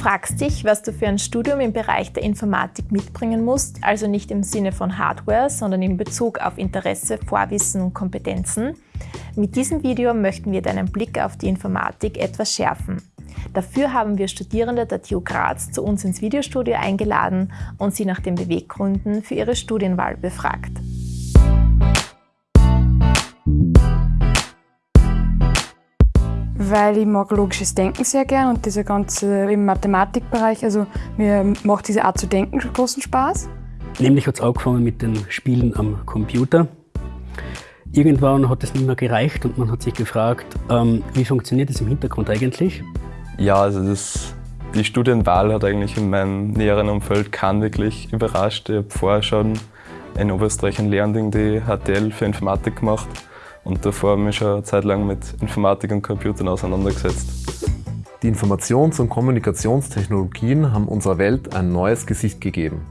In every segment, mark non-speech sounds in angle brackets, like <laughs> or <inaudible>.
Fragst dich, was du für ein Studium im Bereich der Informatik mitbringen musst, also nicht im Sinne von Hardware, sondern in Bezug auf Interesse, Vorwissen und Kompetenzen. Mit diesem Video möchten wir deinen Blick auf die Informatik etwas schärfen. Dafür haben wir Studierende der TU Graz zu uns ins Videostudio eingeladen und sie nach den Beweggründen für ihre Studienwahl befragt. Weil ich mag logisches Denken sehr gern und dieser ganze im Mathematikbereich, also mir macht diese Art zu denken großen Spaß. Nämlich hat es angefangen mit den Spielen am Computer. Irgendwann hat es nicht mehr gereicht und man hat sich gefragt, ähm, wie funktioniert das im Hintergrund eigentlich? Ja, also das, die Studienwahl hat eigentlich in meinem näheren Umfeld keinen wirklich überrascht. Ich habe vorher schon in Oberösterreich ein Lehrending die HTL für Informatik gemacht und davor habe ich mich schon eine Zeit lang mit Informatik und Computern auseinandergesetzt. Die Informations- und Kommunikationstechnologien haben unserer Welt ein neues Gesicht gegeben.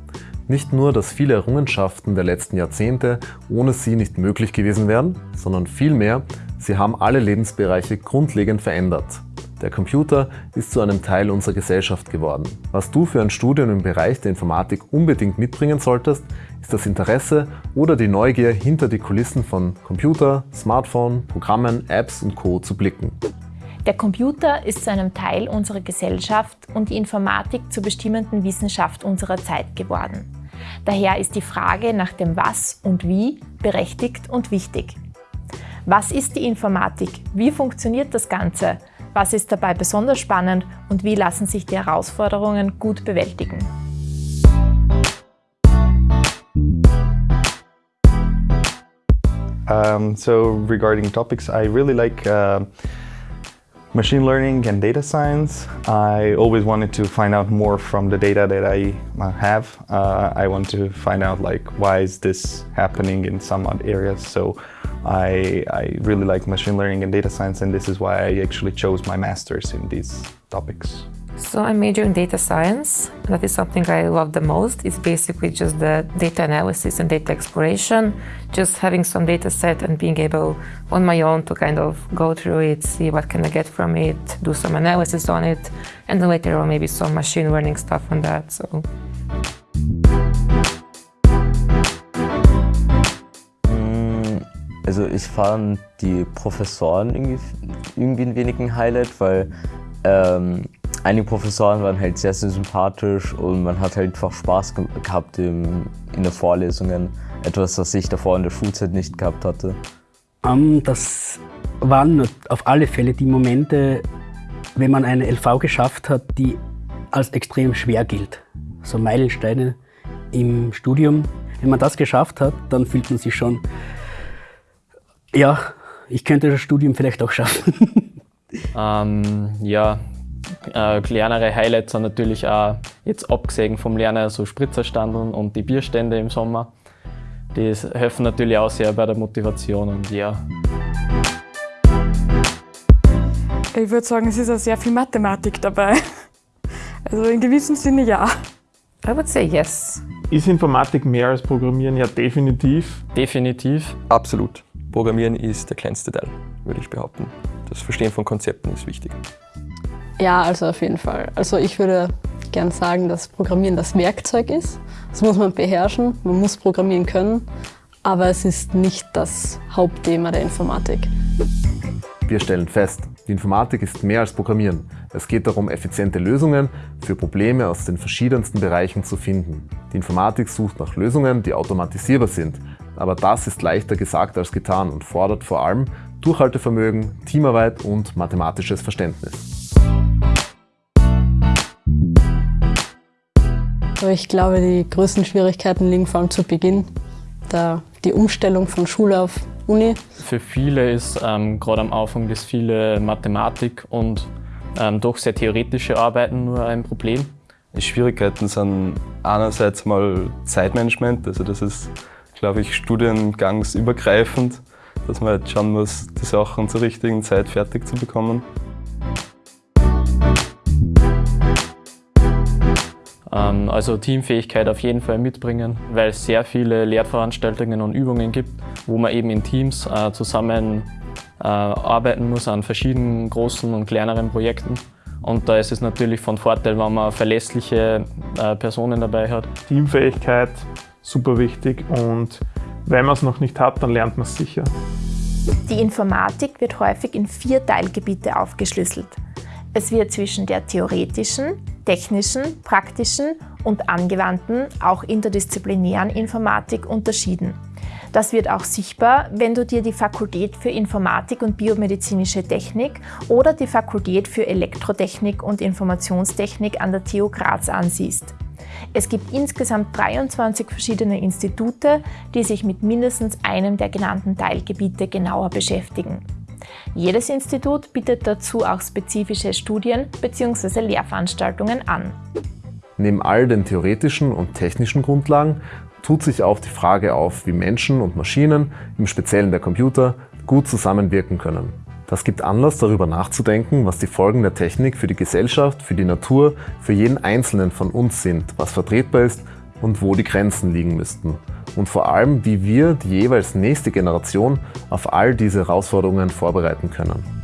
Nicht nur, dass viele Errungenschaften der letzten Jahrzehnte ohne sie nicht möglich gewesen wären, sondern vielmehr, sie haben alle Lebensbereiche grundlegend verändert. Der Computer ist zu einem Teil unserer Gesellschaft geworden. Was du für ein Studium im Bereich der Informatik unbedingt mitbringen solltest, ist das Interesse oder die Neugier hinter die Kulissen von Computer, Smartphone, Programmen, Apps und Co. zu blicken. Der Computer ist zu einem Teil unserer Gesellschaft und die Informatik zur bestimmenden Wissenschaft unserer Zeit geworden. Daher ist die Frage nach dem Was und Wie berechtigt und wichtig. Was ist die Informatik? Wie funktioniert das Ganze? Was ist dabei besonders spannend und wie lassen sich die Herausforderungen gut bewältigen? Um, so regarding topics, I really like uh, machine learning and data science. I always wanted to find out more from the data that I uh, have. Uh, I want to find out like why is this happening in some odd areas. So I, I really like machine learning and data science and this is why I actually chose my masters in these topics. So I major in data science. That is something I love the most. It's basically just the data analysis and data exploration, just having some data set and being able on my own to kind of go through it, see what can I get from it, do some analysis on it, and then later on maybe some machine learning stuff on that. So. Mm, also ich fand die Professoren irgendwie, irgendwie ein wenig ein Highlight, weil ähm, einige Professoren waren halt sehr, sehr sympathisch und man hat halt einfach Spaß gehabt im, in den Vorlesungen. Etwas, was ich davor in der Schulzeit nicht gehabt hatte. Um, das waren auf alle Fälle die Momente, wenn man eine LV geschafft hat, die als extrem schwer gilt. So Meilensteine im Studium. Wenn man das geschafft hat, dann fühlt man sich schon, ja, ich könnte das Studium vielleicht auch schaffen. <laughs> ähm, ja, äh, kleinere Highlights sind natürlich auch jetzt abgesehen vom Lernen so Spritzerstandeln und die Bierstände im Sommer. Die helfen natürlich auch sehr bei der Motivation und ja. Ich würde sagen, es ist auch sehr viel Mathematik dabei. Also in gewissem Sinne ja. I would say yes. Ist Informatik mehr als Programmieren? Ja, definitiv. Definitiv. Absolut. Programmieren ist der kleinste Teil, würde ich behaupten. Das Verstehen von Konzepten ist wichtig. Ja, also auf jeden Fall. Also ich würde gern sagen, dass Programmieren das Werkzeug ist. Das muss man beherrschen, man muss programmieren können, aber es ist nicht das Hauptthema der Informatik. Wir stellen fest, die Informatik ist mehr als Programmieren. Es geht darum, effiziente Lösungen für Probleme aus den verschiedensten Bereichen zu finden. Die Informatik sucht nach Lösungen, die automatisierbar sind. Aber das ist leichter gesagt als getan und fordert vor allem Durchhaltevermögen, Teamarbeit und mathematisches Verständnis. Ich glaube, die größten Schwierigkeiten liegen vor allem zu Beginn, da die Umstellung von Schule auf Uni. Für viele ist ähm, gerade am Anfang das viele Mathematik und ähm, doch sehr theoretische Arbeiten nur ein Problem. Die Schwierigkeiten sind einerseits mal Zeitmanagement, also das ist, glaube ich, studiengangsübergreifend, dass man jetzt schauen muss, die Sachen zur richtigen Zeit fertig zu bekommen. Also Teamfähigkeit auf jeden Fall mitbringen, weil es sehr viele Lehrveranstaltungen und Übungen gibt, wo man eben in Teams äh, zusammen äh, arbeiten muss an verschiedenen großen und kleineren Projekten. Und da ist es natürlich von Vorteil, wenn man verlässliche äh, Personen dabei hat. Teamfähigkeit, super wichtig und wenn man es noch nicht hat, dann lernt man es sicher. Die Informatik wird häufig in vier Teilgebiete aufgeschlüsselt. Es wird zwischen der theoretischen, technischen, praktischen und angewandten, auch interdisziplinären Informatik unterschieden. Das wird auch sichtbar, wenn du dir die Fakultät für Informatik und biomedizinische Technik oder die Fakultät für Elektrotechnik und Informationstechnik an der TU Graz ansiehst. Es gibt insgesamt 23 verschiedene Institute, die sich mit mindestens einem der genannten Teilgebiete genauer beschäftigen. Jedes Institut bietet dazu auch spezifische Studien bzw. Lehrveranstaltungen an. Neben all den theoretischen und technischen Grundlagen tut sich auch die Frage auf, wie Menschen und Maschinen, im Speziellen der Computer, gut zusammenwirken können. Das gibt Anlass, darüber nachzudenken, was die Folgen der Technik für die Gesellschaft, für die Natur, für jeden Einzelnen von uns sind, was vertretbar ist und wo die Grenzen liegen müssten. Und vor allem, wie wir die jeweils nächste Generation auf all diese Herausforderungen vorbereiten können.